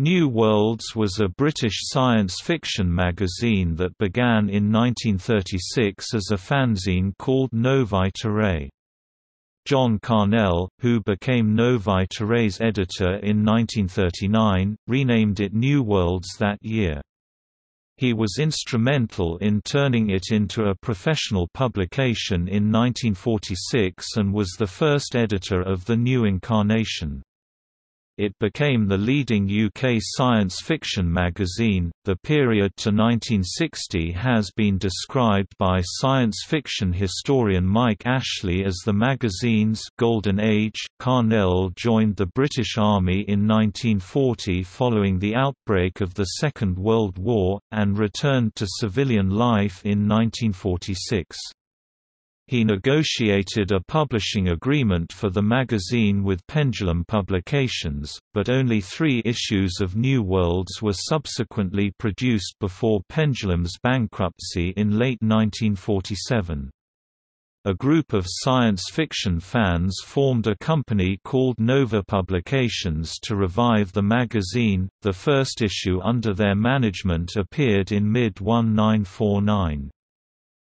New Worlds was a British science fiction magazine that began in 1936 as a fanzine called Novae Terrae. John Carnell, who became Novae Terrae's editor in 1939, renamed it New Worlds that year. He was instrumental in turning it into a professional publication in 1946 and was the first editor of the new incarnation it became the leading UK science fiction magazine. The period to 1960 has been described by science fiction historian Mike Ashley as the magazine's golden age. Carnell joined the British Army in 1940 following the outbreak of the Second World War, and returned to civilian life in 1946. He negotiated a publishing agreement for the magazine with Pendulum Publications, but only three issues of New Worlds were subsequently produced before Pendulum's bankruptcy in late 1947. A group of science fiction fans formed a company called Nova Publications to revive the magazine. The first issue under their management appeared in mid 1949.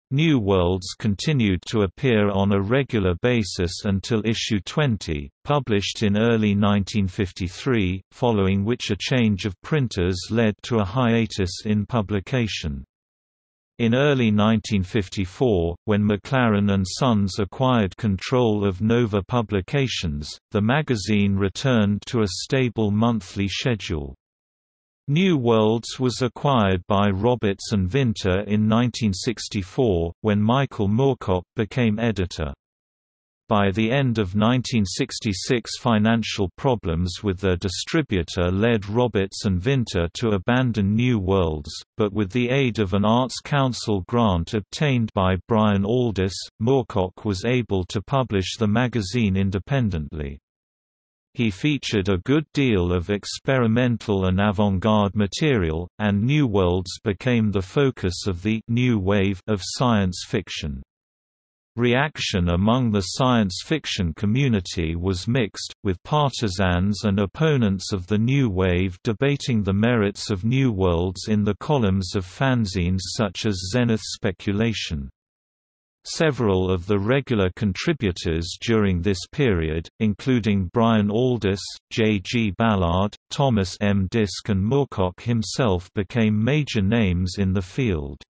New Worlds continued to appear on a regular basis until issue 20, published in early 1953, following which a change of printers led to a hiatus in publication. In early 1954, when Maclaren and Sons acquired control of Nova Publications, the magazine returned to a stable monthly schedule. New Worlds was acquired by Roberts and Vinter in 1964, when Michael Moorcock became editor. By the end of 1966 financial problems with their distributor led Roberts and Vinter to abandon New Worlds, but with the aid of an Arts Council grant obtained by Brian Aldiss, Moorcock was able to publish the magazine independently. He featured a good deal of experimental and avant-garde material, and New Worlds became the focus of the «new wave» of science fiction. Reaction among the science fiction community was mixed, with partisans and opponents of the New Wave debating the merits of New Worlds in the columns of fanzines such as Zenith Speculation. Several of the regular contributors during this period, including Brian Aldiss, J. G. Ballard, Thomas M. Disch and Moorcock himself became major names in the field.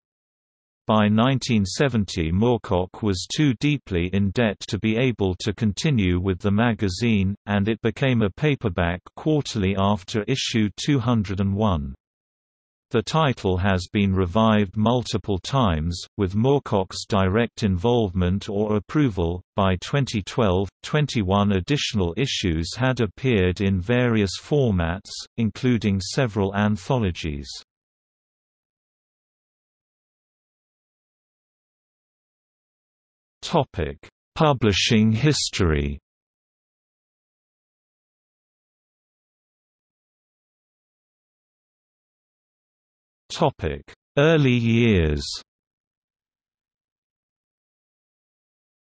By 1970 Moorcock was too deeply in debt to be able to continue with the magazine, and it became a paperback quarterly after issue 201. The title has been revived multiple times, with Moorcock's direct involvement or approval. By 2012, 21 additional issues had appeared in various formats, including several anthologies. Topic: Publishing history. Early years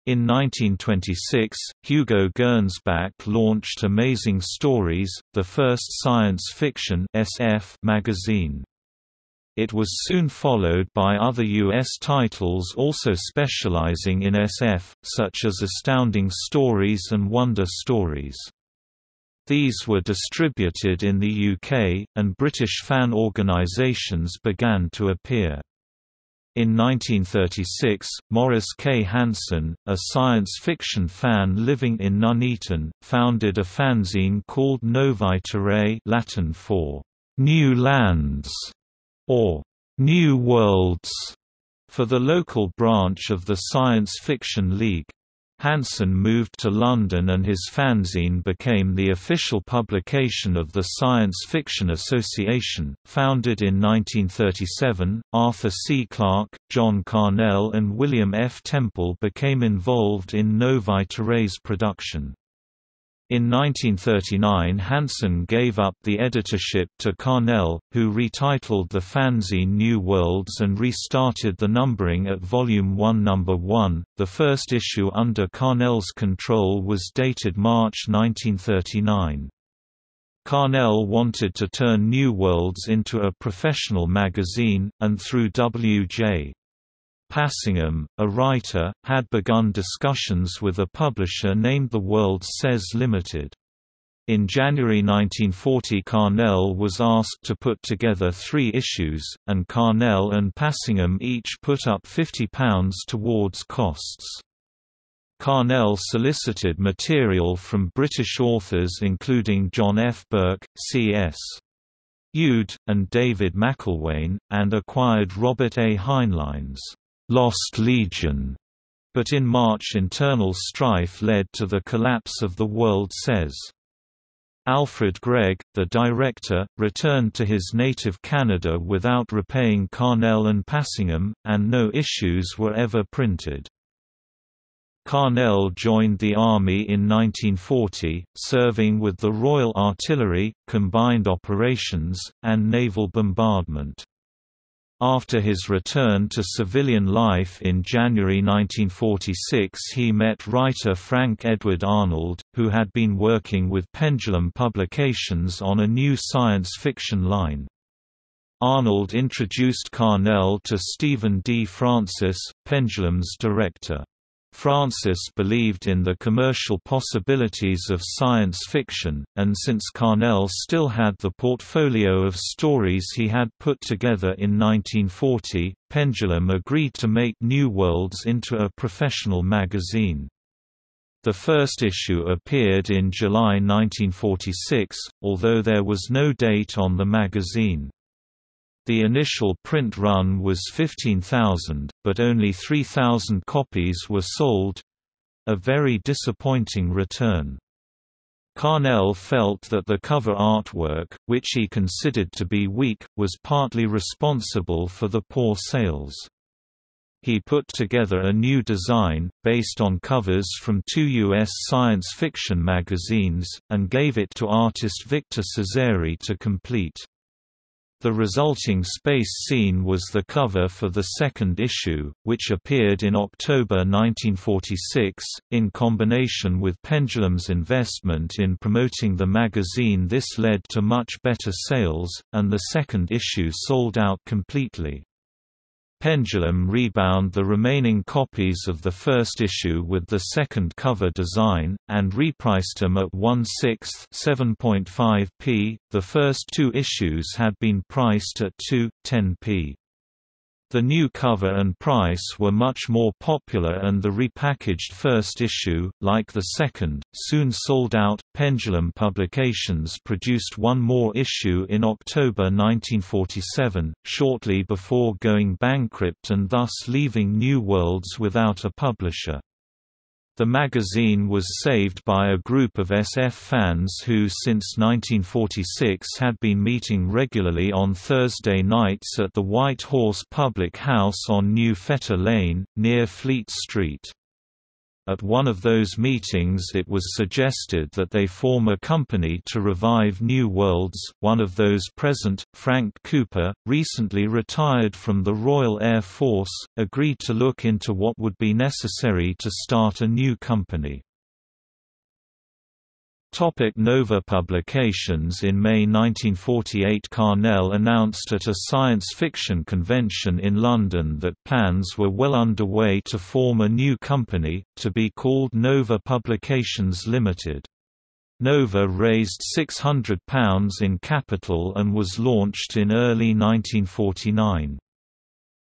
In 1926, Hugo Gernsback launched Amazing Stories, the first science fiction SF magazine. It was soon followed by other U.S. titles also specializing in SF, such as Astounding Stories and Wonder Stories. These were distributed in the UK, and British fan organisations began to appear. In 1936, Maurice K. Hanson, a science fiction fan living in Nuneaton, founded a fanzine called Novae Terrae Latin for «New Lands» or «New Worlds» for the local branch of the Science Fiction League. Hanson moved to London and his fanzine became the official publication of the Science Fiction Association, founded in 1937. Arthur C. Clarke, John Carnell, and William F. Temple became involved in Novae Terrae's production. In 1939 Hanson gave up the editorship to Carnell, who retitled the fanzine New Worlds and restarted the numbering at Volume 1 No. 1. The first issue under Carnell's control was dated March 1939. Carnell wanted to turn New Worlds into a professional magazine, and through W.J. Passingham, a writer, had begun discussions with a publisher named The World Says Limited. In January 1940 Carnell was asked to put together three issues, and Carnell and Passingham each put up £50 towards costs. Carnell solicited material from British authors including John F. Burke, C.S. Youd, and David McIlwain, and acquired Robert A. Heinlein's Lost Legion, but in March internal strife led to the collapse of The World Says. Alfred Gregg, the director, returned to his native Canada without repaying Carnell and Passingham, and no issues were ever printed. Carnell joined the Army in 1940, serving with the Royal Artillery, Combined Operations, and Naval Bombardment. After his return to civilian life in January 1946 he met writer Frank Edward Arnold, who had been working with Pendulum Publications on a new science fiction line. Arnold introduced Carnell to Stephen D. Frances, Pendulum's director. Frances believed in the commercial possibilities of science fiction, and since Carnell still had the portfolio of stories he had put together in 1940, Pendulum agreed to make New Worlds into a professional magazine. The first issue appeared in July 1946, although there was no date on the magazine. The initial print run was 15,000, but only 3,000 copies were sold—a very disappointing return. Carnell felt that the cover artwork, which he considered to be weak, was partly responsible for the poor sales. He put together a new design, based on covers from two U.S. science fiction magazines, and gave it to artist Victor Cesari to complete. The resulting space scene was the cover for the second issue, which appeared in October 1946. In combination with Pendulum's investment in promoting the magazine, this led to much better sales, and the second issue sold out completely. Pendulum rebound the remaining copies of the first issue with the second cover design, and repriced them at 1 6 7.5p. The first two issues had been priced at 2, 10p. The new cover and price were much more popular and the repackaged first issue, like the second, soon sold out. Pendulum Publications produced one more issue in October 1947, shortly before going bankrupt and thus leaving New Worlds without a publisher. The magazine was saved by a group of SF fans who since 1946 had been meeting regularly on Thursday nights at the White Horse Public House on New Fetter Lane, near Fleet Street. At one of those meetings it was suggested that they form a company to revive New Worlds. One of those present, Frank Cooper, recently retired from the Royal Air Force, agreed to look into what would be necessary to start a new company. Topic Nova Publications In May 1948 Carnell announced at a science fiction convention in London that plans were well underway to form a new company, to be called Nova Publications Limited. Nova raised £600 in capital and was launched in early 1949.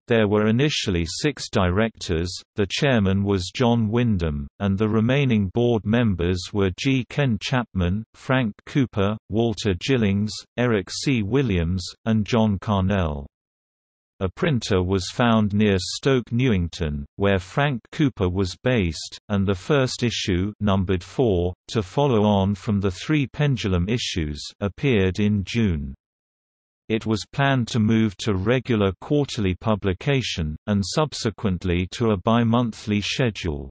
There were initially six directors, the chairman was John Wyndham, and the remaining board members were G. Ken Chapman, Frank Cooper, Walter Gillings, Eric C. Williams, and John Carnell. A printer was found near Stoke Newington, where Frank Cooper was based, and the first issue numbered 4, to follow on from the three Pendulum issues appeared in June. It was planned to move to regular quarterly publication, and subsequently to a bi-monthly schedule.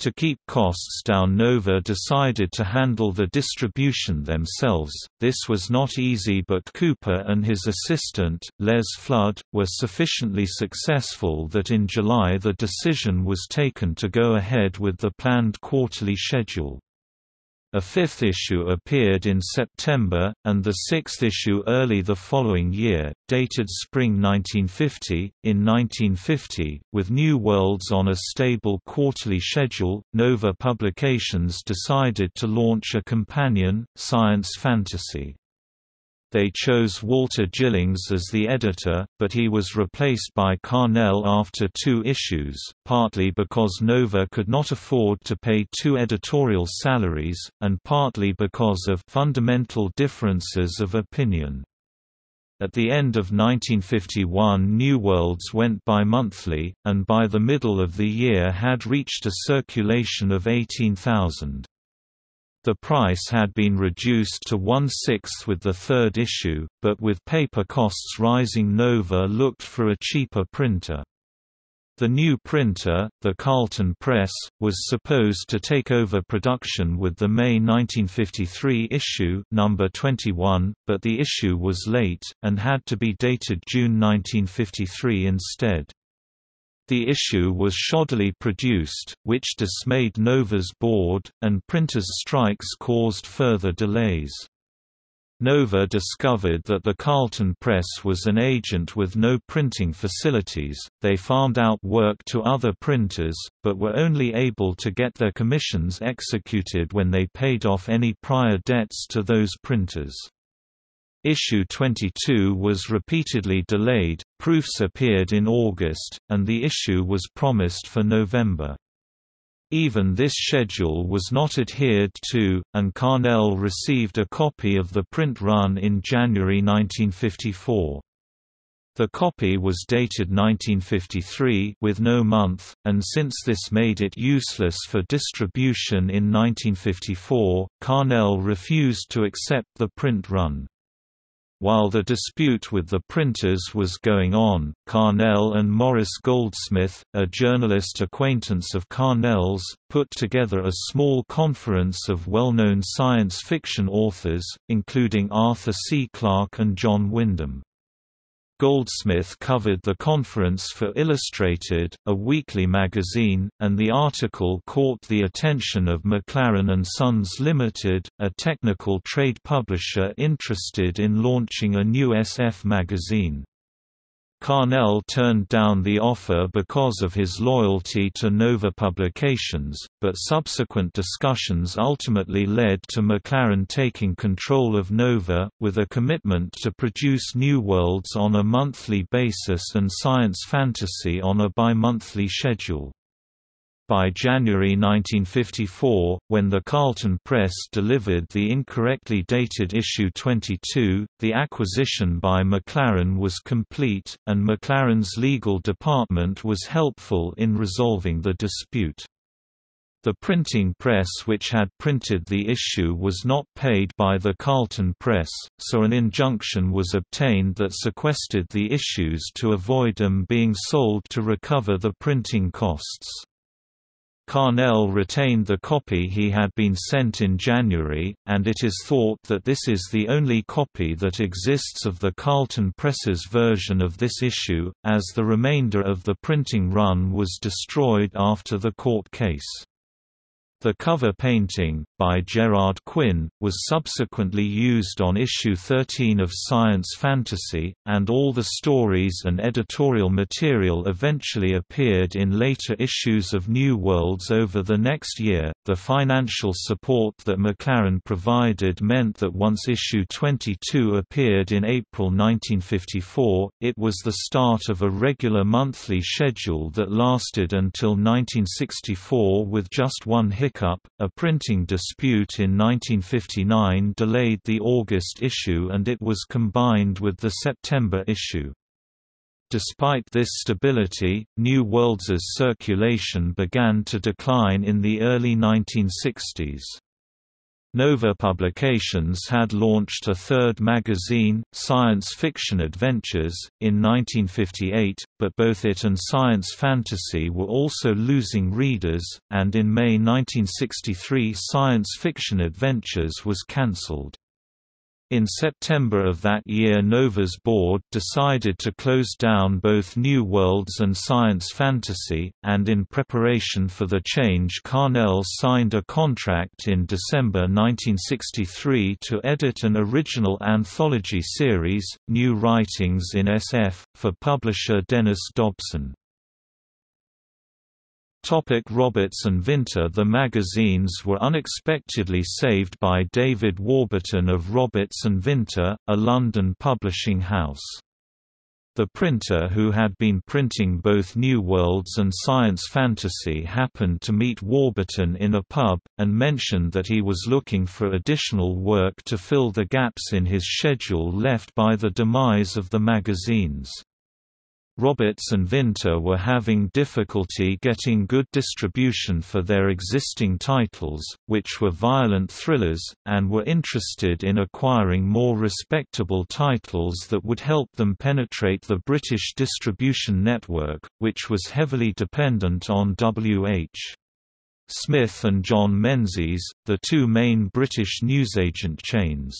To keep costs down Nova decided to handle the distribution themselves, this was not easy but Cooper and his assistant, Les Flood, were sufficiently successful that in July the decision was taken to go ahead with the planned quarterly schedule. A fifth issue appeared in September, and the sixth issue early the following year, dated spring 1950. In 1950, with New Worlds on a stable quarterly schedule, Nova Publications decided to launch a companion, Science Fantasy. They chose Walter Gillings as the editor, but he was replaced by Carnell after two issues, partly because Nova could not afford to pay two editorial salaries, and partly because of fundamental differences of opinion. At the end of 1951 New Worlds went bi-monthly, and by the middle of the year had reached a circulation of 18,000. The price had been reduced to one-sixth with the third issue, but with paper costs rising Nova looked for a cheaper printer. The new printer, the Carlton Press, was supposed to take over production with the May 1953 issue number 21, but the issue was late, and had to be dated June 1953 instead. The issue was shoddily produced, which dismayed Nova's board, and printers' strikes caused further delays. Nova discovered that the Carlton Press was an agent with no printing facilities, they farmed out work to other printers, but were only able to get their commissions executed when they paid off any prior debts to those printers. Issue 22 was repeatedly delayed, proofs appeared in August, and the issue was promised for November. Even this schedule was not adhered to, and Carnell received a copy of the print run in January 1954. The copy was dated 1953 with no month, and since this made it useless for distribution in 1954, Carnell refused to accept the print run. While the dispute with the printers was going on, Carnell and Maurice Goldsmith, a journalist acquaintance of Carnell's, put together a small conference of well-known science fiction authors, including Arthur C. Clarke and John Wyndham. Goldsmith covered the conference for Illustrated, a weekly magazine, and the article caught the attention of Maclaren and Sons Limited, a technical trade publisher interested in launching a new SF magazine. Carnell turned down the offer because of his loyalty to Nova Publications, but subsequent discussions ultimately led to Maclaren taking control of Nova, with a commitment to produce New Worlds on a monthly basis and science fantasy on a bi-monthly schedule. By January 1954, when the Carlton Press delivered the incorrectly dated issue 22, the acquisition by Maclaren was complete, and Maclaren's legal department was helpful in resolving the dispute. The printing press which had printed the issue was not paid by the Carlton Press, so an injunction was obtained that sequestered the issues to avoid them being sold to recover the printing costs. Carnell retained the copy he had been sent in January, and it is thought that this is the only copy that exists of the Carlton Press's version of this issue, as the remainder of the printing run was destroyed after the court case. The cover painting, by Gerard Quinn, was subsequently used on issue 13 of Science Fantasy, and all the stories and editorial material eventually appeared in later issues of New Worlds over the next year. The financial support that Maclaren provided meant that once issue 22 appeared in April 1954, it was the start of a regular monthly schedule that lasted until 1964 with just one hit hiccup, a printing dispute in 1959 delayed the August issue and it was combined with the September issue. Despite this stability, New Worlds's circulation began to decline in the early 1960s. Nova Publications had launched a third magazine, Science Fiction Adventures, in 1958, but both it and Science Fantasy were also losing readers, and in May 1963 Science Fiction Adventures was cancelled. In September of that year Nova's board decided to close down both New Worlds and Science Fantasy, and in preparation for the change Carnell signed a contract in December 1963 to edit an original anthology series, New Writings in SF, for publisher Dennis Dobson. Topic Roberts and Vinter The magazines were unexpectedly saved by David Warburton of Roberts and Vinter, a London publishing house. The printer who had been printing both New Worlds and science fantasy happened to meet Warburton in a pub, and mentioned that he was looking for additional work to fill the gaps in his schedule left by the demise of the magazines. Roberts and Vinter were having difficulty getting good distribution for their existing titles, which were violent thrillers, and were interested in acquiring more respectable titles that would help them penetrate the British distribution network, which was heavily dependent on W.H. Smith and John Menzies, the two main British newsagent chains.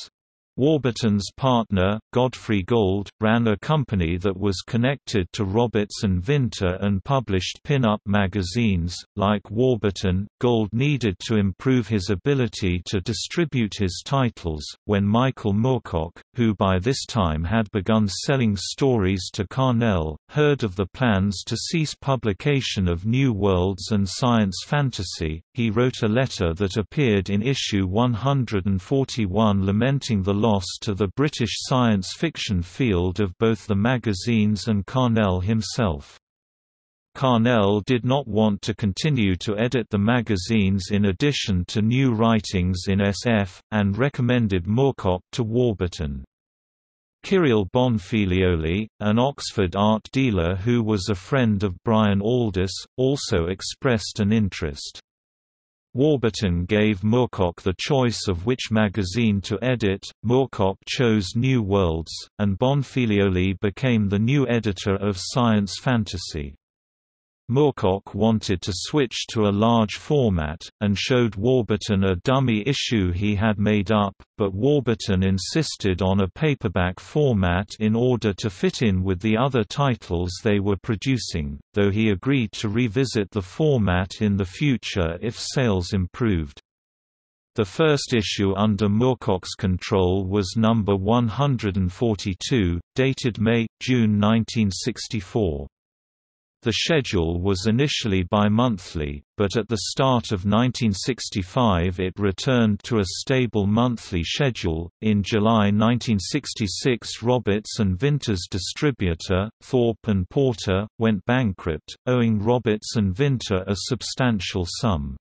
Warburton's partner, Godfrey Gold, ran a company that was connected to Roberts and Vinter and published pin-up magazines. Like Warburton, Gold needed to improve his ability to distribute his titles. When Michael Moorcock, who by this time had begun selling stories to Carnell, heard of the plans to cease publication of New Worlds and Science Fantasy, he wrote a letter that appeared in issue 141 lamenting the loss to the British science fiction field of both the magazines and Carnell himself. Carnell did not want to continue to edit the magazines in addition to new writings in SF, and recommended Moorcock to Warburton. Kyril Bonfiglioli, an Oxford art dealer who was a friend of Brian Aldiss, also expressed an interest. Warburton gave Moorcock the choice of which magazine to edit, Moorcock chose New Worlds, and Bonfiglioli became the new editor of Science Fantasy. Moorcock wanted to switch to a large format, and showed Warburton a dummy issue he had made up, but Warburton insisted on a paperback format in order to fit in with the other titles they were producing, though he agreed to revisit the format in the future if sales improved. The first issue under Moorcock's control was number 142, dated May-June 1964. The schedule was initially bi-monthly, but at the start of 1965 it returned to a stable monthly schedule. In July 1966, Roberts and Vinter's distributor, Thorpe and Porter, went bankrupt, owing Roberts and Vinter a substantial sum.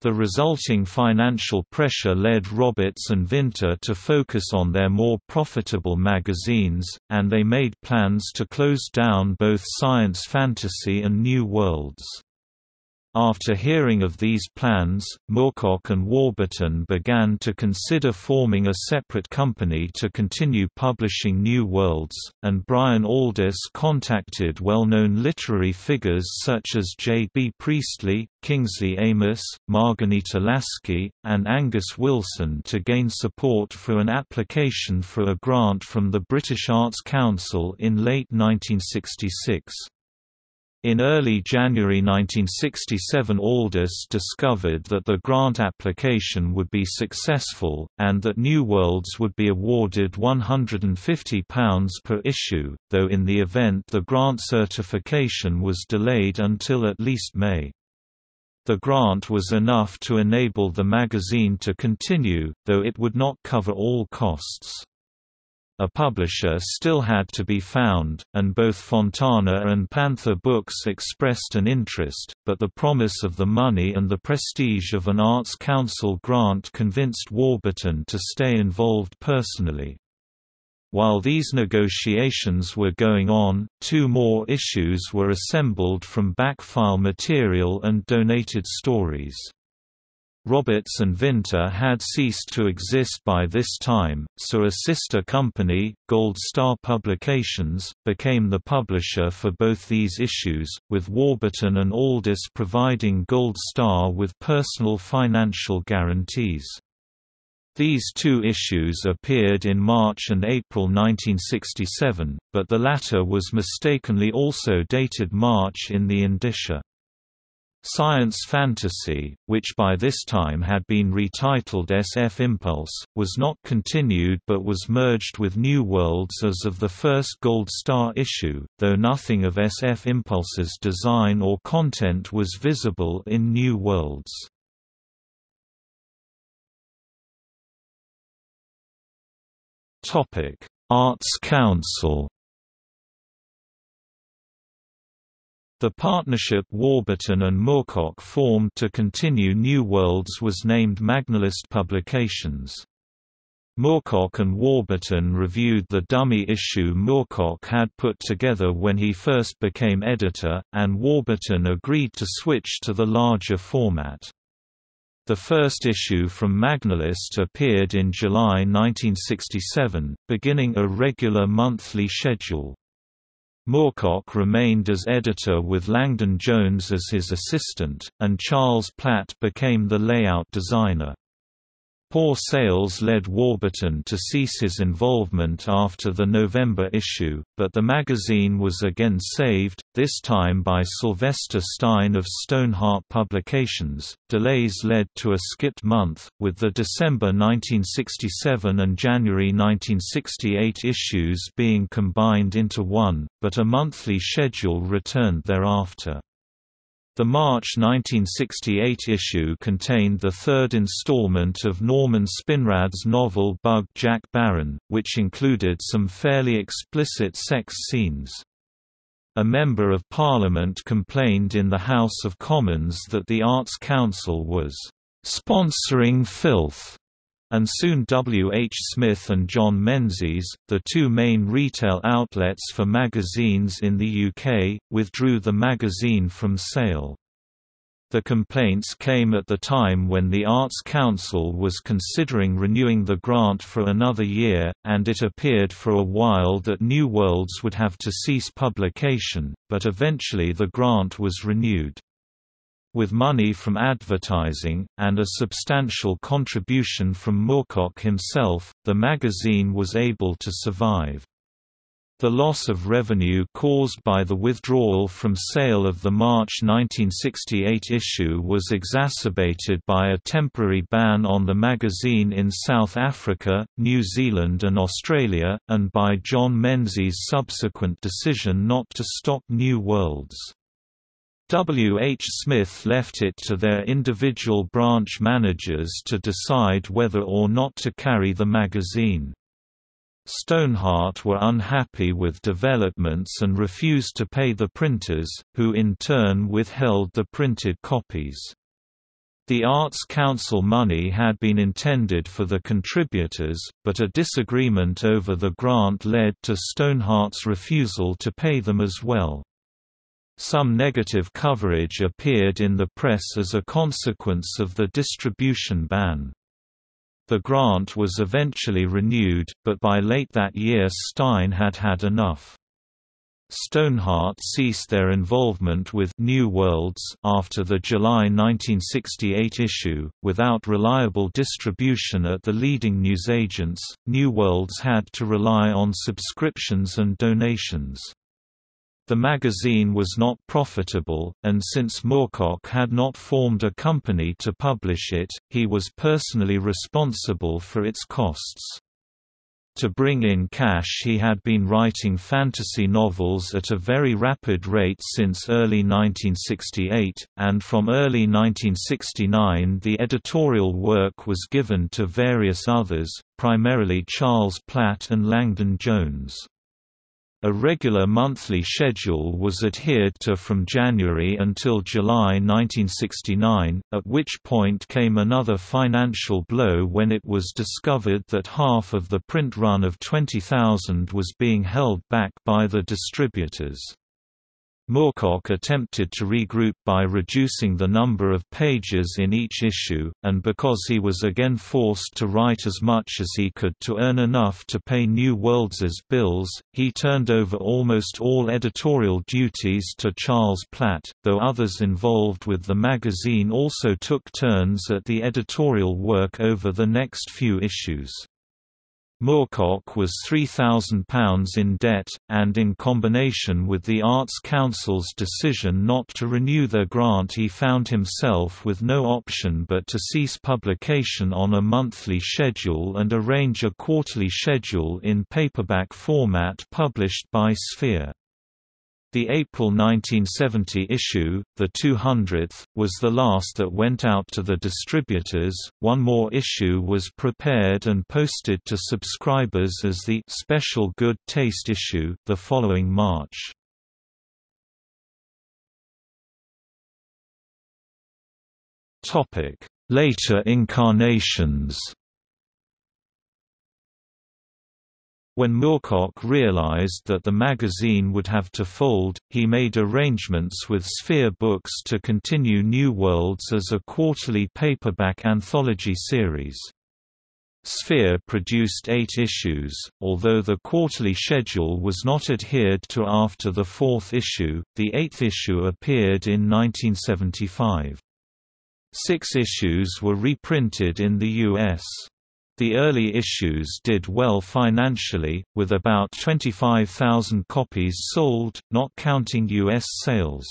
The resulting financial pressure led Roberts and Vinter to focus on their more profitable magazines, and they made plans to close down both Science Fantasy and New Worlds. After hearing of these plans, Moorcock and Warburton began to consider forming a separate company to continue publishing New Worlds, and Brian Aldiss contacted well-known literary figures such as J. B. Priestley, Kingsley Amis, Marghanita Laski, and Angus Wilson to gain support for an application for a grant from the British Arts Council in late 1966. In early January 1967 Aldiss discovered that the grant application would be successful, and that New Worlds would be awarded £150 per issue, though in the event the grant certification was delayed until at least May. The grant was enough to enable the magazine to continue, though it would not cover all costs. A publisher still had to be found, and both Fontana and Panther Books expressed an interest, but the promise of the money and the prestige of an Arts Council grant convinced Warburton to stay involved personally. While these negotiations were going on, two more issues were assembled from backfile material and donated stories. Roberts and Vinter had ceased to exist by this time, so a sister company, Gold Star Publications, became the publisher for both these issues, with Warburton and Aldiss providing Gold Star with personal financial guarantees. These two issues appeared in March and April 1967, but the latter was mistakenly also dated March in the indicia. Science Fantasy, which by this time had been retitled SF Impulse, was not continued but was merged with New Worlds as of the first Gold Star issue, though nothing of SF Impulse's design or content was visible in New Worlds. Arts Council The partnership Warburton and Moorcock formed to continue New Worlds was named Magnalist Publications. Moorcock and Warburton reviewed the dummy issue Moorcock had put together when he first became editor, and Warburton agreed to switch to the larger format. The first issue from Magnalist appeared in July 1967, beginning a regular monthly schedule. Moorcock remained as editor with Langdon Jones as his assistant, and Charles Platt became the layout designer. Poor sales led Warburton to cease his involvement after the November issue, but the magazine was again saved, this time by Sylvester Stein of Stoneheart Publications. Delays led to a skipped month, with the December 1967 and January 1968 issues being combined into one, but a monthly schedule returned thereafter. The March 1968 issue contained the third installment of Norman Spinrad's novel Bug Jack Barron, which included some fairly explicit sex scenes. A Member of Parliament complained in the House of Commons that the Arts Council was "...sponsoring filth." And soon W. H. Smith and John Menzies, the two main retail outlets for magazines in the UK, withdrew the magazine from sale. The complaints came at the time when the Arts Council was considering renewing the grant for another year, and it appeared for a while that New Worlds would have to cease publication, but eventually the grant was renewed. With money from advertising, and a substantial contribution from Moorcock himself, the magazine was able to survive. The loss of revenue caused by the withdrawal from sale of the March 1968 issue was exacerbated by a temporary ban on the magazine in South Africa, New Zealand and Australia, and by John Menzies' subsequent decision not to stock New Worlds. W. H. Smith left it to their individual branch managers to decide whether or not to carry the magazine. Stoneheart were unhappy with developments and refused to pay the printers, who in turn withheld the printed copies. The Arts Council money had been intended for the contributors, but a disagreement over the grant led to Stoneheart's refusal to pay them as well. Some negative coverage appeared in the press as a consequence of the distribution ban. The grant was eventually renewed, but by late that year Stein had had enough. Stoneheart ceased their involvement with New Worlds after the July 1968 issue. Without reliable distribution at the leading newsagents, New Worlds had to rely on subscriptions and donations. The magazine was not profitable, and since Moorcock had not formed a company to publish it, he was personally responsible for its costs. To bring in cash he had been writing fantasy novels at a very rapid rate since early 1968, and from early 1969 the editorial work was given to various others, primarily Charles Platt and Langdon Jones. A regular monthly schedule was adhered to from January until July 1969, at which point came another financial blow when it was discovered that half of the print run of 20,000 was being held back by the distributors. Moorcock attempted to regroup by reducing the number of pages in each issue, and because he was again forced to write as much as he could to earn enough to pay New Worlds's bills, he turned over almost all editorial duties to Charles Platt, though others involved with the magazine also took turns at the editorial work over the next few issues. Moorcock was £3,000 in debt, and in combination with the Arts Council's decision not to renew their grant he found himself with no option but to cease publication on a monthly schedule and arrange a quarterly schedule in paperback format published by Sphere. The April 1970 issue, the 200th, was the last that went out to the distributors. One more issue was prepared and posted to subscribers as the special good taste issue the following March. Topic: Later incarnations. When Moorcock realized that the magazine would have to fold, he made arrangements with Sphere Books to continue New Worlds as a quarterly paperback anthology series. Sphere produced eight issues, although the quarterly schedule was not adhered to after the fourth issue, the eighth issue appeared in 1975. Six issues were reprinted in the U.S. The early issues did well financially, with about 25,000 copies sold, not counting U.S. sales.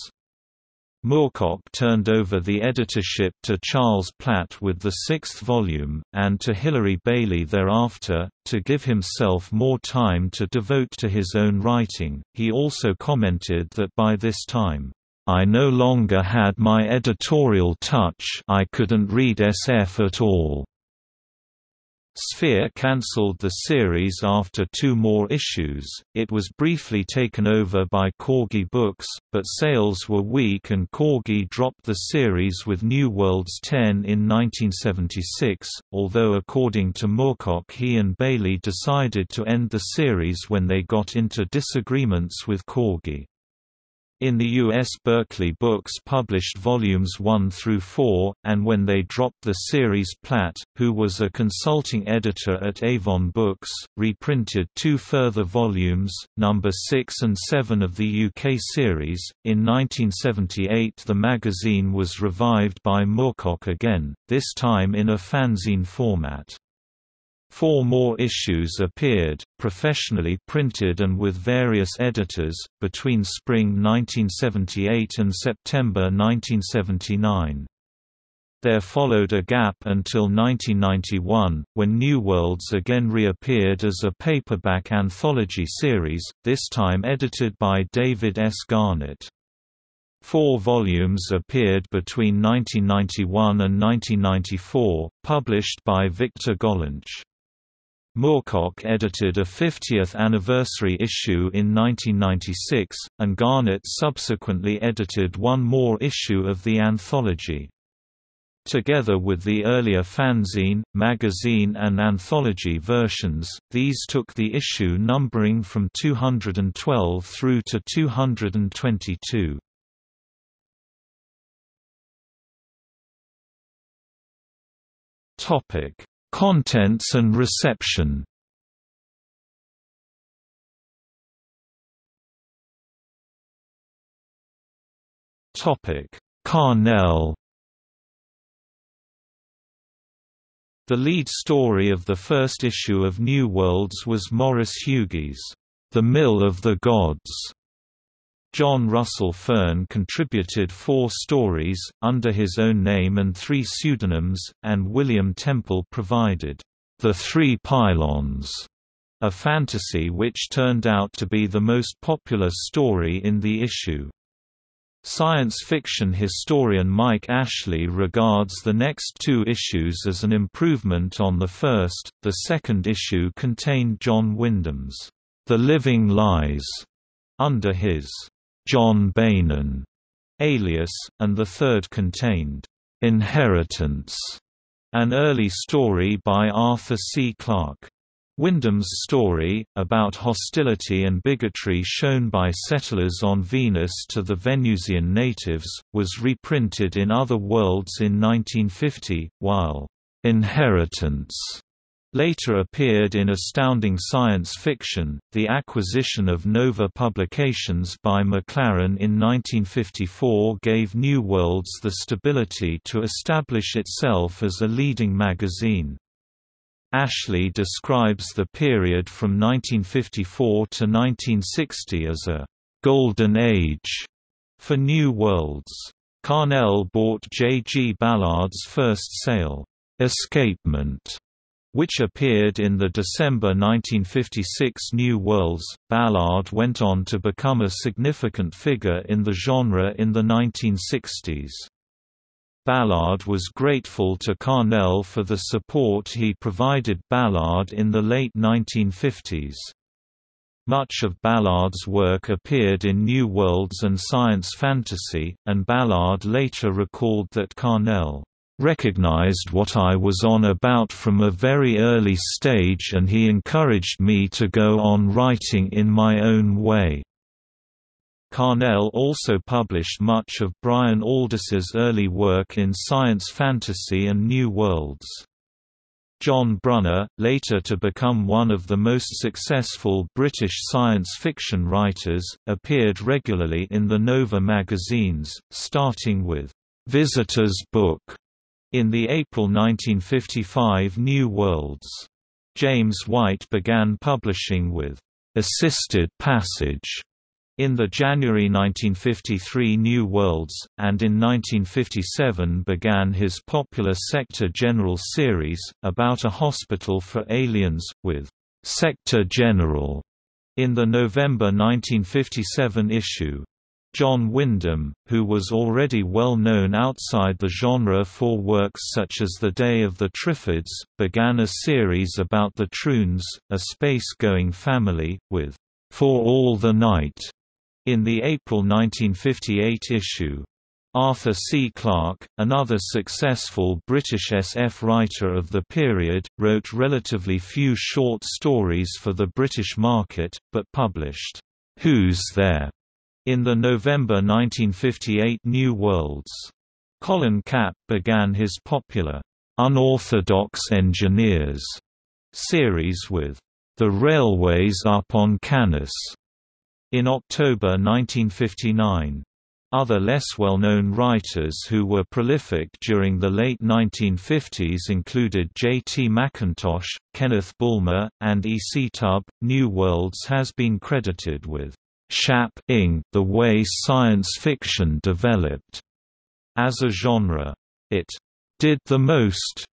Moorcock turned over the editorship to Charles Platt with the sixth volume, and to Hilary Bailey thereafter, to give himself more time to devote to his own writing. He also commented that by this time, I no longer had my editorial touch I couldn't read SF at all. Sphere cancelled the series after two more issues. It was briefly taken over by Corgi Books, but sales were weak and Corgi dropped the series with New Worlds 10 in 1976, although according to Moorcock he and Bailey decided to end the series when they got into disagreements with Corgi. In the U.S. Berkley Books published volumes 1 through 4, and when they dropped the series Platt, who was a consulting editor at Avon Books, reprinted two further volumes, number 6 and 7 of the UK series. In 1978 the magazine was revived by Moorcock again, this time in a fanzine format. Four more issues appeared, professionally printed and with various editors, between spring 1978 and September 1979. There followed a gap until 1991, when New Worlds again reappeared as a paperback anthology series, this time edited by David S. Garnett. Four volumes appeared between 1991 and 1994, published by Victor Gollancz. Moorcock edited a 50th anniversary issue in 1996, and Garnett subsequently edited one more issue of the anthology. Together with the earlier fanzine, magazine and anthology versions, these took the issue numbering from 212 through to 222. Topic Contents and reception. Topic: Carnell. The lead story of the first issue of New Worlds was Maurice Hugi's, The Mill of the Gods, John Russell Fearn contributed four stories, under his own name and three pseudonyms, and William Temple provided, "'The Three Pylons' a fantasy which turned out to be the most popular story in the issue. Science fiction historian Mike Ashley regards the next two issues as an improvement on the first. The second issue contained John Wyndham's The Living Lies under his John Beynon alias, and the third contained Inheritance, an early story by Arthur C. Clarke. Wyndham's story, about hostility and bigotry shown by settlers on Venus to the Venusian natives, was reprinted in Other Worlds in 1950, while "'Inheritance' later appeared in Astounding Science Fiction. The acquisition of Nova Publications by Maclaren in 1954 gave New Worlds the stability to establish itself as a leading magazine. Ashley describes the period from 1954 to 1960 as a «golden age» for New Worlds. Carnell bought J. G. Ballard's first sale, Escapement, which appeared in the December 1956 New Worlds. Ballard went on to become a significant figure in the genre in the 1960s. Ballard was grateful to Carnell for the support he provided Ballard in the late 1950s. Much of Ballard's work appeared in New Worlds and Science Fantasy, and Ballard later recalled that Carnell recognized what I was on about from a very early stage and he encouraged me to go on writing in my own way. Carnell also published much of Brian Aldiss's early work in science fantasy and New Worlds. John Brunner, later to become one of the most successful British science fiction writers, appeared regularly in the Nova magazines, starting with Visitor's Book in the April 1955 New Worlds. James White began publishing with Assisted Passage in the January 1953 New Worlds, and in 1957 began his popular Sector General series, about a hospital for aliens, with Sector General in the November 1957 issue. John Wyndham, who was already well known outside the genre for works such as The Day of the Triffids, began a series about the Troons, a space-going family, with For All the Night in the April 1958 issue. Arthur C. Clarke, another successful British SF writer of the period, wrote relatively few short stories for the British market, but published, Who's There? In the November 1958 New Worlds. Colin Kapp began his popular, Unorthodox Engineers series with The Railways Up on Cannis in October 1959. Other less well-known writers who were prolific during the late 1950s included J. T. McIntosh, Kenneth Bulmer, and E. C. Tubb. New Worlds has been credited with shaping the way science fiction developed as a genre. It did the most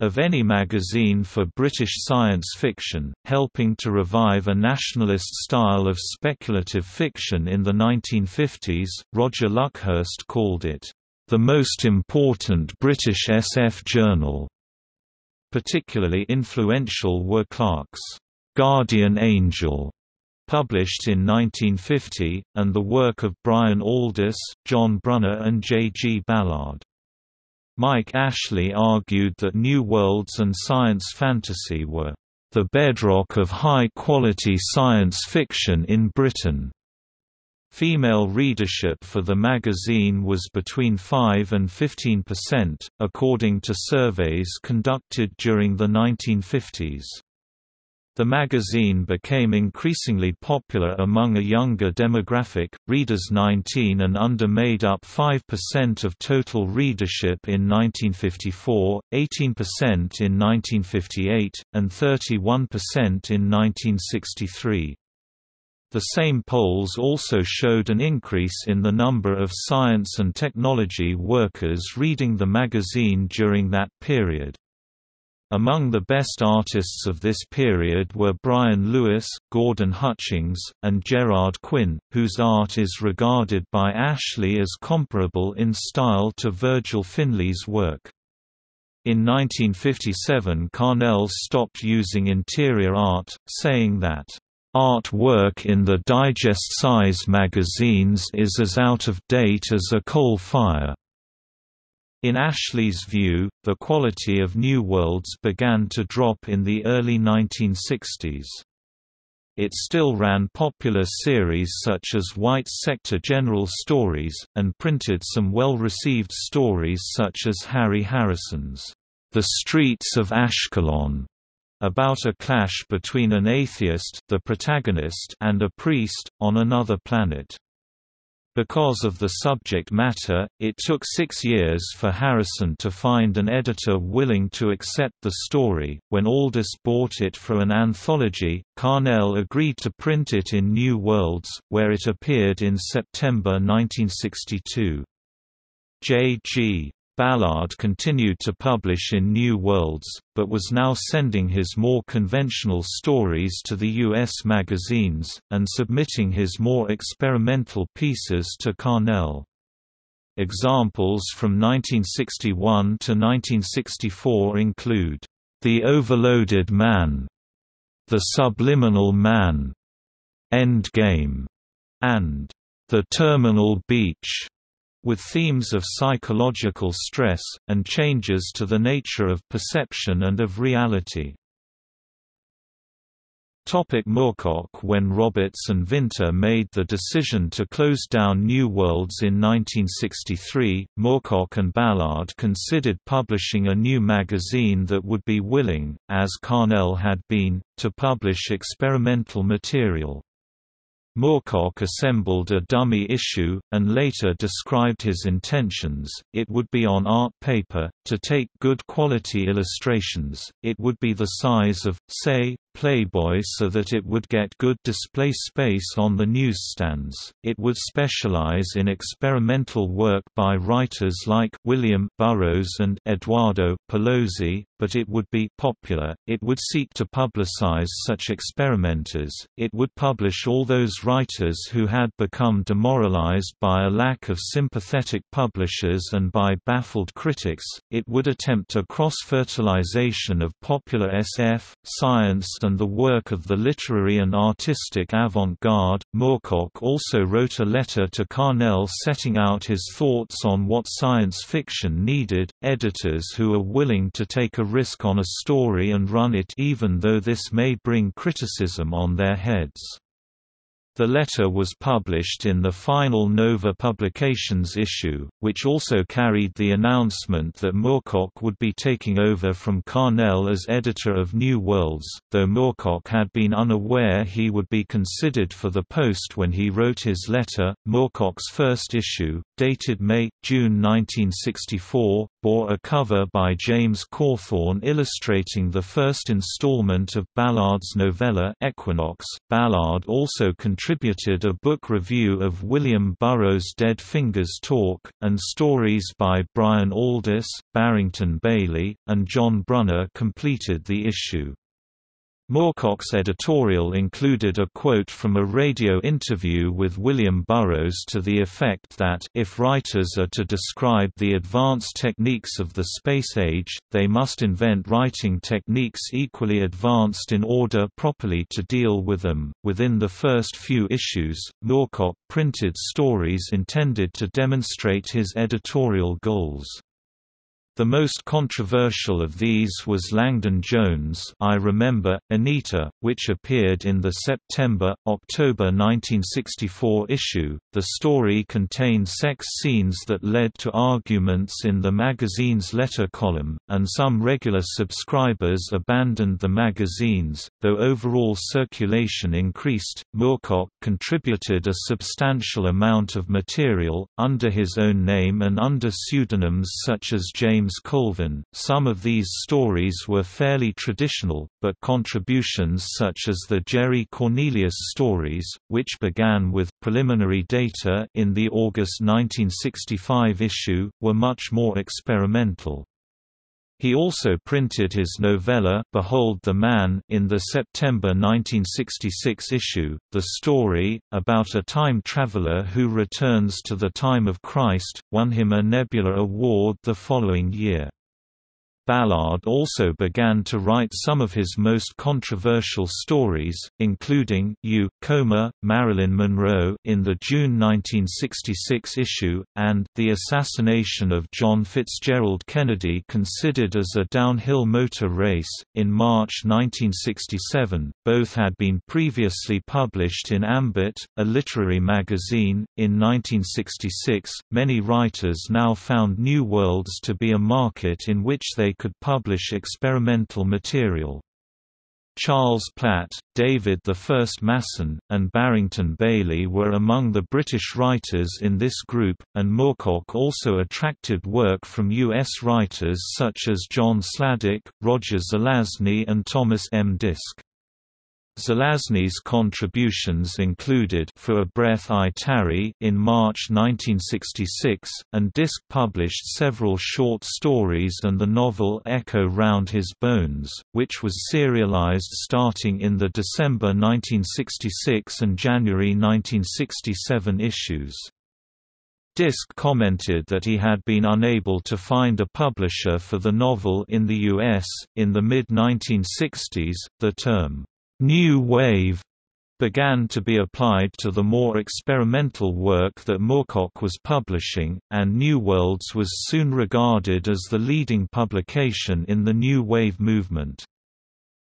of any magazine for British science fiction, helping to revive a nationalist style of speculative fiction in the 1950s. Roger Luckhurst called it, the most important British SF journal. Particularly influential were Clarke's Guardian Angel, published in 1950, and the work of Brian Aldiss, John Brunner and J. G. Ballard. Mike Ashley argued that New Worlds and science fantasy were the bedrock of high-quality science fiction in Britain. Female readership for the magazine was between 5 and 15 percent, according to surveys conducted during the 1950s. The magazine became increasingly popular among a younger demographic, readers 19 and under made up 5% of total readership in 1954, 18% in 1958, and 31% in 1963. The same polls also showed an increase in the number of science and technology workers reading the magazine during that period. Among the best artists of this period were Brian Lewis, Gordon Hutchings, and Gerard Quinn, whose art is regarded by Ashley as comparable in style to Virgil Finlay's work. In 1957 Carnell stopped using interior art, saying that, "...art work in the digest-size magazines is as out of date as a coal fire." In Ashley's view, the quality of New Worlds began to drop in the early 1960s. It still ran popular series such as White Sector General Stories, and printed some well-received stories such as Harry Harrison's The Streets of Ashkelon, about a clash between an atheist the protagonist and a priest, on another planet. Because of the subject matter, it took six years for Harrison to find an editor willing to accept the story. When Aldiss bought it for an anthology, Carnell agreed to print it in New Worlds, where it appeared in September 1962. J.G. Ballard continued to publish in New Worlds, but was now sending his more conventional stories to the U.S. magazines, and submitting his more experimental pieces to Carnell. Examples from 1961 to 1964 include, "'The Overloaded Man", "'The Subliminal Man", "'Endgame", and "'The Terminal Beach' with themes of psychological stress, and changes to the nature of perception and of reality. Topic Moorcock When Roberts and Vinter made the decision to close down New Worlds in 1963, Moorcock and Ballard considered publishing a new magazine that would be willing, as Carnell had been, to publish experimental material. Moorcock assembled a dummy issue, and later described his intentions, it would be on art paper, to take good quality illustrations, it would be the size of, say, Playboy so that it would get good display space on the newsstands. It would specialize in experimental work by writers like William Burroughs and Eduardo Paolozzi, but it would be popular. It would seek to publicize such experimenters. It would publish all those writers who had become demoralized by a lack of sympathetic publishers and by baffled critics. It would attempt a cross-fertilization of popular SF, science and the work of the literary and artistic avant-garde. Moorcock also wrote a letter to Carnell setting out his thoughts on what science fiction needed, editors who are willing to take a risk on a story and run it even though this may bring criticism on their heads. The letter was published in the final Nova Publications issue, which also carried the announcement that Moorcock would be taking over from Carnell as editor of New Worlds, though Moorcock had been unaware he would be considered for the post when he wrote his letter. Moorcock's first issue, dated May-June 1964, bore a cover by James Cawthorne illustrating the first installment of Ballard's novella Equinox. Ballard also contributed a book review of William Burroughs' Dead Fingers Talk, and stories by Brian Aldiss, Barrington Bayley, and John Brunner completed the issue. Moorcock's editorial included a quote from a radio interview with William Burroughs to the effect that, if writers are to describe the advanced techniques of the space age, they must invent writing techniques equally advanced in order properly to deal with them. Within the first few issues, Moorcock printed stories intended to demonstrate his editorial goals. The most controversial of these was Langdon Jones' I Remember, Anita, which appeared in the September-October 1964 issue. The story contained sex scenes that led to arguments in the magazine's letter column, and some regular subscribers abandoned the magazines, though overall circulation increased. Moorcock contributed a substantial amount of material, under his own name and under pseudonyms such as James James Colvin. Some of these stories were fairly traditional, but contributions such as the Jerry Cornelius stories, which began with preliminary data in the August 1965 issue, were much more experimental. He also printed his novella Behold the Man in the September 1966 issue, the story, about a time traveler who returns to the time of Christ, won him a Nebula Award the following year. Ballard also began to write some of his most controversial stories, including You, Coma, Marilyn Monroe in the June 1966 issue, and The Assassination of John Fitzgerald Kennedy considered as a downhill motor race, in March 1967. Both had been previously published in Ambit, a literary magazine. In 1966, many writers now found New Worlds to be a market in which they could publish experimental material. Charles Platt, David I Masson, and Barrington Bayley were among the British writers in this group, and Moorcock also attracted work from U.S. writers such as John Sladek, Roger Zelazny and Thomas M. Disch. Zelazny's contributions included For a Breath I Tarry in March 1966, and Disch published several short stories and the novel Echo Round His Bones, which was serialized starting in the December 1966 and January 1967 issues. Disch commented that he had been unable to find a publisher for the novel in the U.S. In the mid 1960s, the term New Wave began to be applied to the more experimental work that Moorcock was publishing, and New Worlds was soon regarded as the leading publication in the New Wave movement.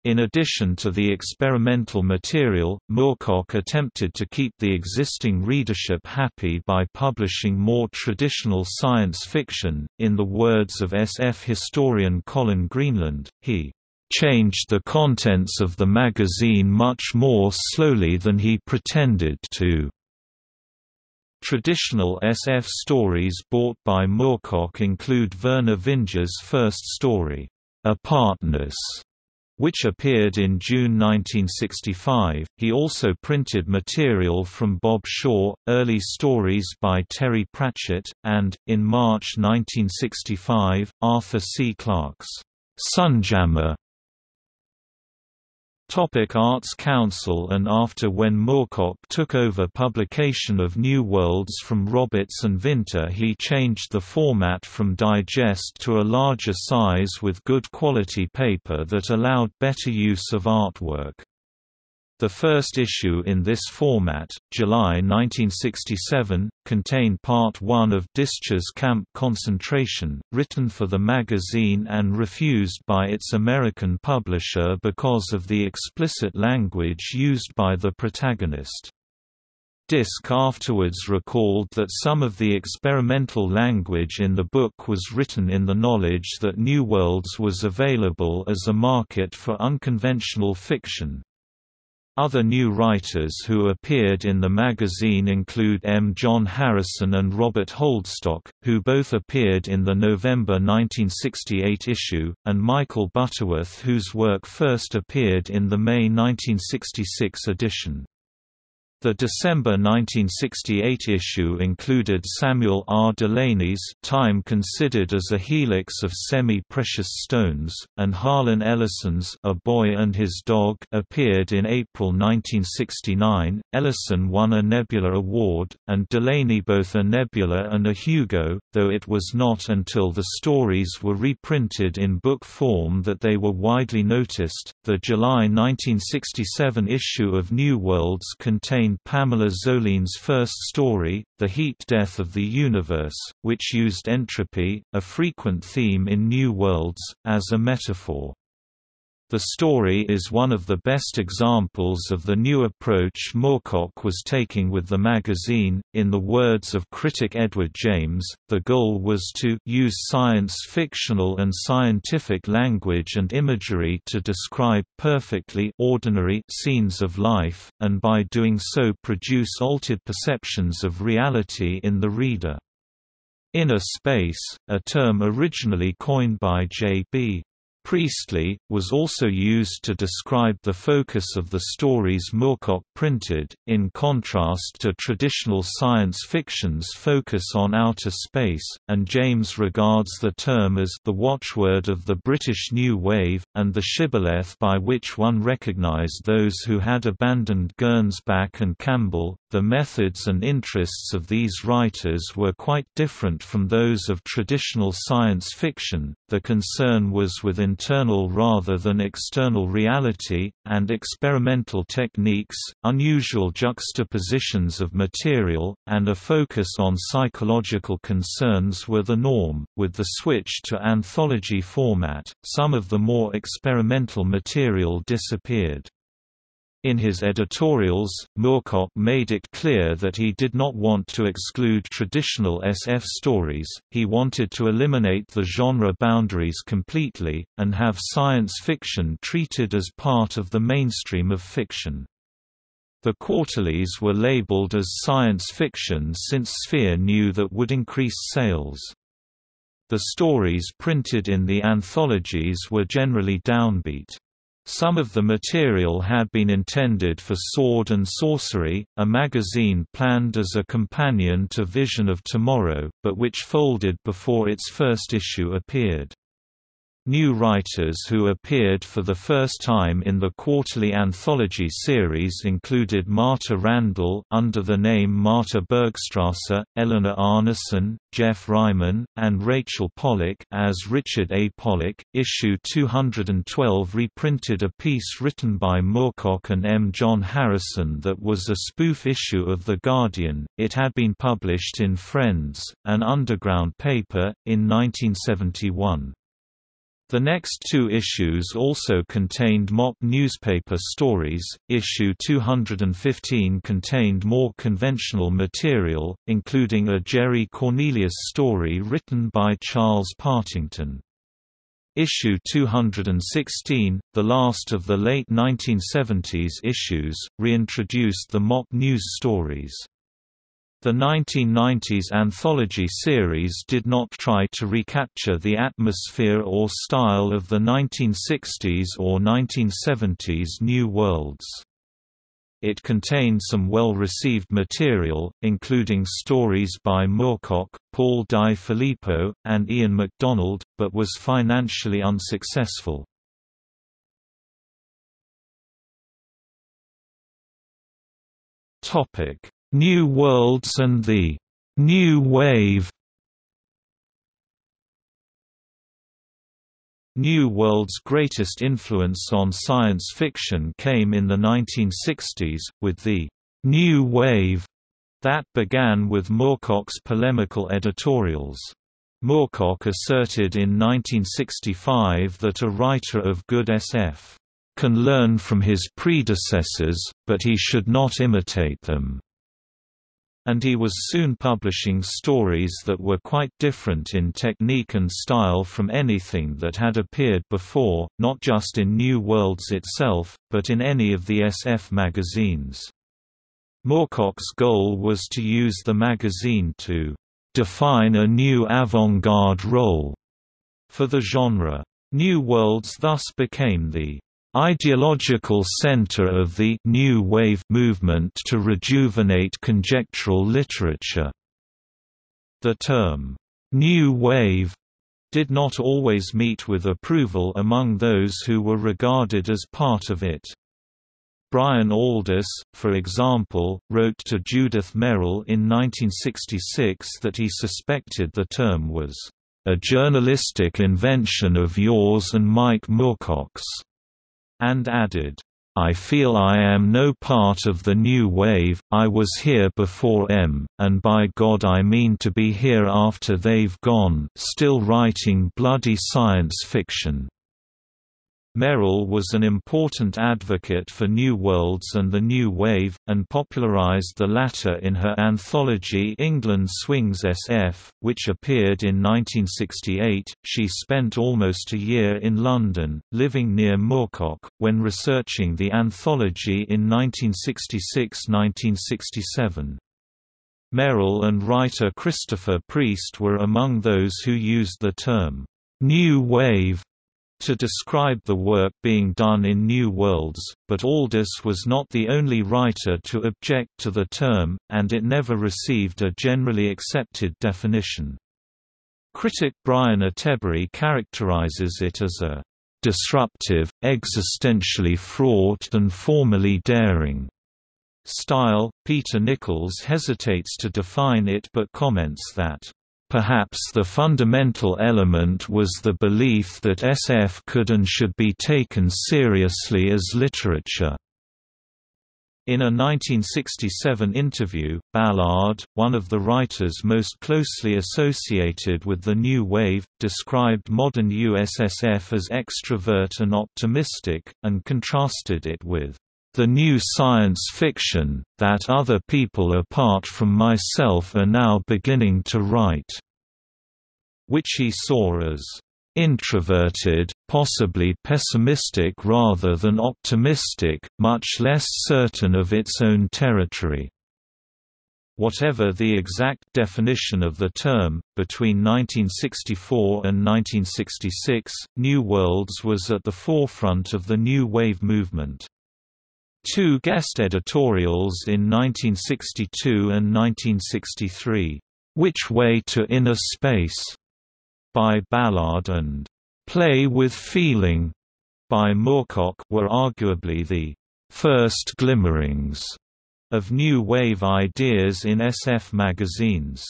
In addition to the experimental material, Moorcock attempted to keep the existing readership happy by publishing more traditional science fiction. In the words of SF historian Colin Greenland, he changed the contents of the magazine much more slowly than he pretended to. Traditional SF stories bought by Moorcock include Vernor Vinge's first story, Apartness, which appeared in June 1965. He also printed material from Bob Shaw, early stories by Terry Pratchett, and, in March 1965, Arthur C. Clarke's Sunjammer Topic Arts Council and After when Moorcock took over publication of New Worlds from Roberts and Vinter he changed the format from digest to a larger size with good quality paper that allowed better use of artwork. The first issue in this format, July 1967, contained part 1 of Disch's Camp Concentration, written for the magazine and refused by its American publisher because of the explicit language used by the protagonist. Disch afterwards recalled that some of the experimental language in the book was written in the knowledge that New Worlds was available as a market for unconventional fiction. Other new writers who appeared in the magazine include M. John Harrison and Robert Holdstock, who both appeared in the November 1968 issue, and Michael Butterworth whose work first appeared in the May 1966 edition. The December 1968 issue included Samuel R. Delany's Time Considered as a Helix of Semi-Precious Stones, and Harlan Ellison's A Boy and His Dog appeared in April 1969. Ellison won a Nebula Award, and Delany both a Nebula and a Hugo, though it was not until the stories were reprinted in book form that they were widely noticed. The July 1967 issue of New Worlds contained Pamela Zoline's first story, The Heat Death of the Universe, which used entropy, a frequent theme in New Worlds, as a metaphor. The story is one of the best examples of the new approach Moorcock was taking with the magazine. In the words of critic Edward James, the goal was to use science fictional and scientific language and imagery to describe perfectly ordinary scenes of life, and by doing so produce altered perceptions of reality in the reader. Inner space, a term originally coined by J.B. Priestley, was also used to describe the focus of the stories Moorcock printed, in contrast to traditional science fiction's focus on outer space, and James regards the term as the watchword of the British New Wave, and the shibboleth by which one recognised those who had abandoned Gernsback and Campbell. The methods and interests of these writers were quite different from those of traditional science fiction, the concern was with internal rather than external reality, and experimental techniques, unusual juxtapositions of material, and a focus on psychological concerns were the norm. With the switch to anthology format, some of the more experimental material disappeared. In his editorials, Moorcock made it clear that he did not want to exclude traditional SF stories, he wanted to eliminate the genre boundaries completely, and have science fiction treated as part of the mainstream of fiction. The quarterlies were labeled as science fiction since Sphere knew that would increase sales. The stories printed in the anthologies were generally downbeat. Some of the material had been intended for Sword and Sorcery, a magazine planned as a companion to Vision of Tomorrow, but which folded before its first issue appeared. New writers who appeared for the first time in the quarterly anthology series included Marta Randall under the name Marta Bergstresser, Eleanor Arnason, Geoff Ryman, and Rachel Pollack as Richard A. Pollack. Issue 212 reprinted a piece written by Moorcock and M. John Harrison that was a spoof issue of The Guardian. It had been published in Friends, an underground paper, in 1971. The next two issues also contained mock newspaper stories. Issue 215 contained more conventional material, including a Jerry Cornelius story written by Charles Partington. Issue 216, the last of the late 1970s issues, reintroduced the mock news stories. The 1990s anthology series did not try to recapture the atmosphere or style of the 1960s or 1970s New Worlds. It contained some well-received material, including stories by Moorcock, Paul Di Filippo, and Ian McDonald, but was financially unsuccessful. Topic New Worlds and the New Wave New World's greatest influence on science fiction came in the 1960s, with the New Wave that began with Moorcock's polemical editorials. Moorcock asserted in 1965 that a writer of good SF can learn from his predecessors, but he should not imitate them and he was soon publishing stories that were quite different in technique and style from anything that had appeared before, not just in New Worlds itself, but in any of the SF magazines. Moorcock's goal was to use the magazine to define a new avant-garde role for the genre. New Worlds thus became the ideological center of the New Wave movement to rejuvenate conjectural literature. The term, New Wave, did not always meet with approval among those who were regarded as part of it. Brian Aldiss, for example, wrote to Judith Merril in 1966 that he suspected the term was, "...a journalistic invention of yours and Mike Moorcock's." And added, I feel I am no part of the new wave, I was here before M, and by God I mean to be here after they've gone still writing bloody science fiction. Merril was an important advocate for New Worlds and the New Wave, and popularized the latter in her anthology England Swings SF, which appeared in 1968. She spent almost a year in London, living near Moorcock, when researching the anthology in 1966–1967. Merril and writer Christopher Priest were among those who used the term, New Wave to describe the work being done in New Worlds, but Aldiss was not the only writer to object to the term, and it never received a generally accepted definition. Critic Brian Attebery characterizes it as a disruptive, existentially fraught and formally daring style. Peter Nichols hesitates to define it but comments that Perhaps the fundamental element was the belief that SF could and should be taken seriously as literature. In a 1967 interview, Ballard, one of the writers most closely associated with the New Wave, described modern USSF as extrovert and optimistic, and contrasted it with the new science fiction, that other people apart from myself are now beginning to write, which he saw as introverted, possibly pessimistic rather than optimistic, much less certain of its own territory. Whatever the exact definition of the term, between 1964 and 1966, New Worlds was at the forefront of the New Wave movement. Two guest editorials in 1962 and 1963, Which Way to Inner Space? by Ballard and Play with Feeling by Moorcock were arguably the first glimmerings of new wave ideas in SF magazines.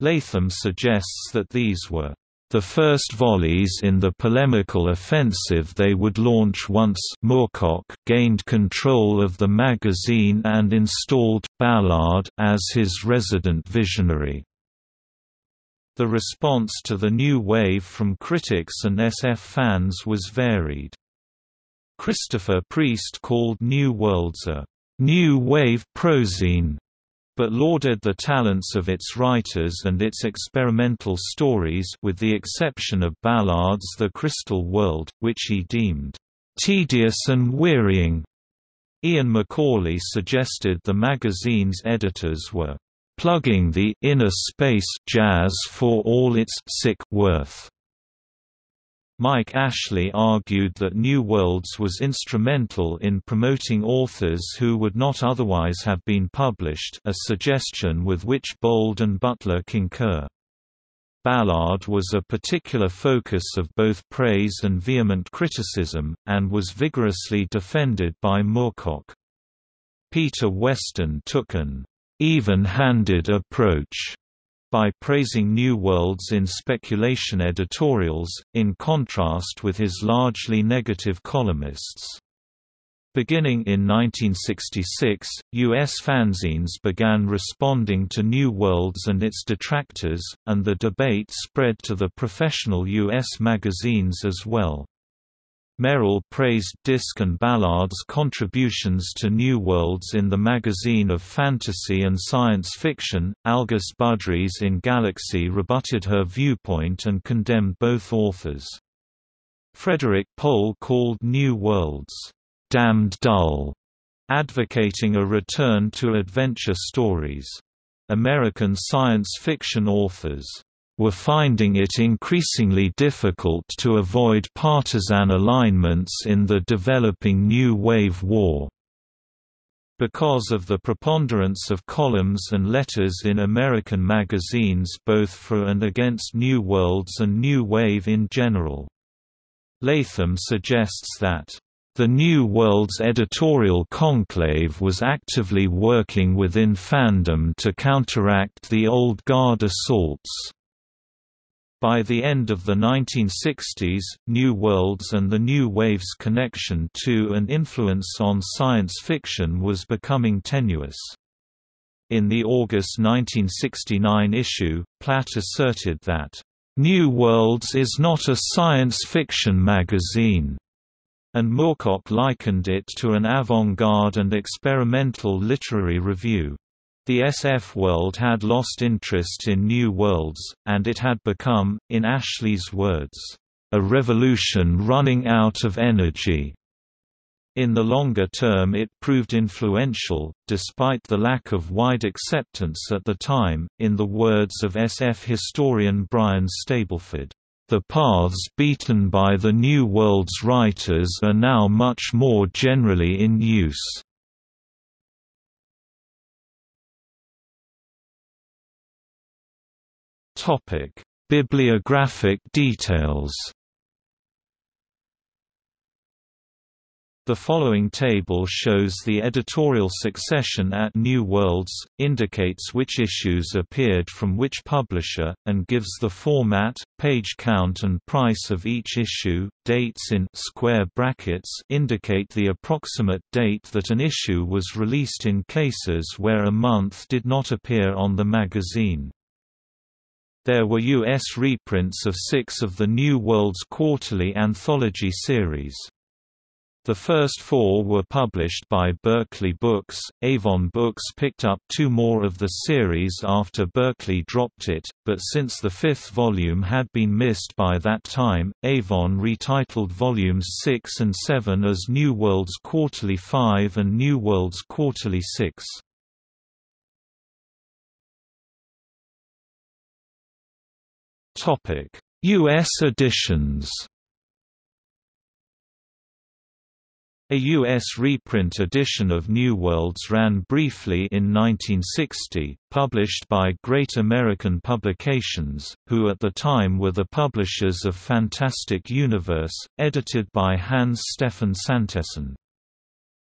Latham suggests that these were the first volleys in the polemical offensive they would launch once Moorcock gained control of the magazine and installed Ballard as his resident visionary. The response to the new wave from critics and SF fans was varied. Christopher Priest called New Worlds a new wave prozine but lauded the talents of its writers and its experimental stories with the exception of Ballard's The Crystal World, which he deemed tedious and wearying. Ian McCauley suggested the magazine's editors were plugging the inner space jazz for all its sick worth. Mike Ashley argued that New Worlds was instrumental in promoting authors who would not otherwise have been published a suggestion with which Bould and Butler concur. Ballard was a particular focus of both praise and vehement criticism, and was vigorously defended by Moorcock. Peter Weston took an even-handed approach by praising New Worlds in speculation editorials, in contrast with his largely negative columnists. Beginning in 1966, U.S. fanzines began responding to New Worlds and its detractors, and the debate spread to the professional U.S. magazines as well. Merril praised Disch and Ballard's contributions to New Worlds in the magazine of fantasy and science fiction. Algis Budrys in Galaxy rebutted her viewpoint and condemned both authors. Frederik Pohl called New Worlds, damned dull, advocating a return to adventure stories. American science fiction authors were finding it increasingly difficult to avoid partisan alignments in the developing New Wave war. Because of the preponderance of columns and letters in American magazines both for and against New Worlds and New Wave in general. Latham suggests that the New World's editorial conclave was actively working within fandom to counteract the old guard assaults. By the end of the 1960s, New Worlds and the New Wave's connection to and influence on science fiction was becoming tenuous. In the August 1969 issue, Platt asserted that, "...New Worlds is not a science fiction magazine." and Moorcock likened it to an avant-garde and experimental literary review. The SF world had lost interest in New Worlds, and it had become, in Ashley's words, a revolution running out of energy. In the longer term it proved influential, despite the lack of wide acceptance at the time, in the words of SF historian Brian Stableford. The paths beaten by the New World's writers are now much more generally in use. Bibliographic details The following table shows the editorial succession at New Worlds, indicates which issues appeared from which publisher, and gives the format, page count and price of each issue. Dates in square brackets indicate the approximate date that an issue was released in cases where a month did not appear on the magazine. There were U.S. reprints of six of the New Worlds quarterly anthology series. The first four were published by Berkley Books. Avon Books picked up two more of the series after Berkley dropped it, but since the fifth volume had been missed by that time, Avon retitled volumes 6 and 7 as New Worlds Quarterly 5 and New Worlds Quarterly 6. U.S. editions A U.S. reprint edition of New Worlds ran briefly in 1960, published by Great American Publications, who at the time were the publishers of Fantastic Universe, edited by Hans Stefan Santesson.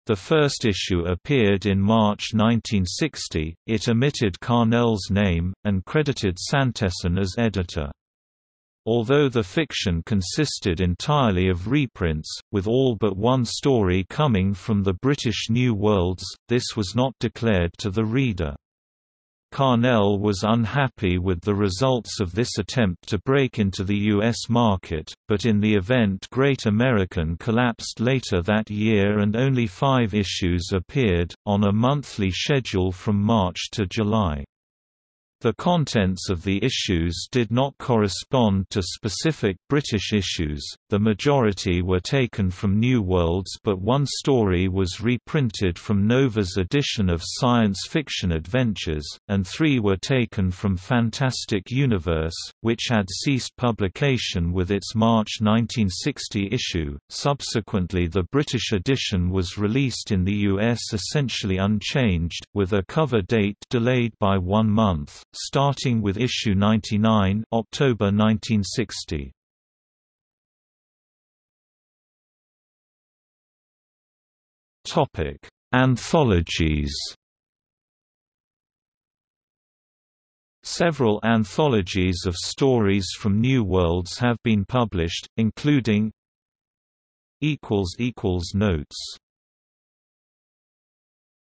The first issue appeared in March 1960, it omitted Carnell's name, and credited Santesson as editor. Although the fiction consisted entirely of reprints, with all but one story coming from the British New Worlds, this was not declared to the reader. Carnell was unhappy with the results of this attempt to break into the U.S. market, but in the event Great American collapsed later that year and only five issues appeared, on a monthly schedule from March to July. The contents of the issues did not correspond to specific British issues, the majority were taken from New Worlds but one story was reprinted from Nova's edition of Science Fiction Adventures, and three were taken from Fantastic Universe, which had ceased publication with its March 1960 issue. Subsequently the British edition was released in the US essentially unchanged, with a cover date delayed by one month starting with issue 99 October 1960. Topic: Anthologies. Several anthologies of stories from New Worlds have been published, including equals equals Notes